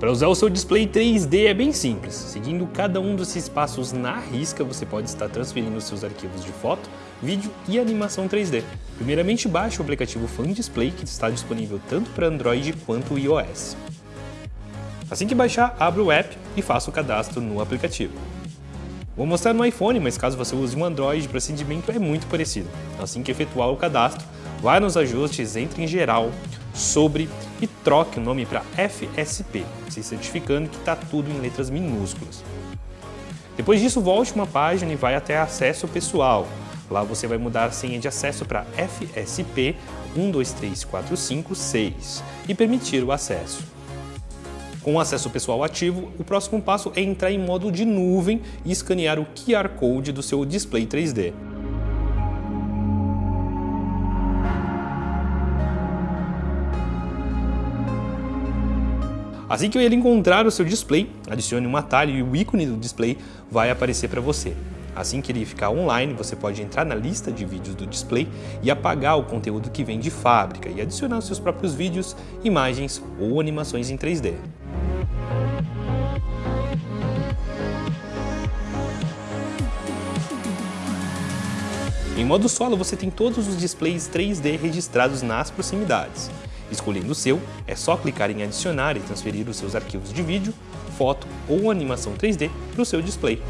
Para usar o seu display 3D é bem simples. Seguindo cada um desses passos na risca, você pode estar transferindo seus arquivos de foto, vídeo e animação 3D. Primeiramente, baixe o aplicativo Fan Display, que está disponível tanto para Android quanto iOS. Assim que baixar, abra o app e faça o cadastro no aplicativo. Vou mostrar no iPhone, mas caso você use um Android, o procedimento é muito parecido. Assim que efetuar o cadastro, vá nos ajustes, entre em geral, sobre e troque o nome para FSP, se certificando que está tudo em letras minúsculas. Depois disso, volte uma página e vai até acesso pessoal. Lá você vai mudar a senha de acesso para FSP 123456 e permitir o acesso. Com o acesso pessoal ativo, o próximo passo é entrar em modo de nuvem e escanear o QR Code do seu display 3D. Assim que ele encontrar o seu display, adicione um atalho e o ícone do display vai aparecer para você. Assim que ele ficar online, você pode entrar na lista de vídeos do display e apagar o conteúdo que vem de fábrica e adicionar seus próprios vídeos, imagens ou animações em 3D. Em modo solo, você tem todos os displays 3D registrados nas proximidades. Escolhendo o seu, é só clicar em adicionar e transferir os seus arquivos de vídeo, foto ou animação 3D para o seu display.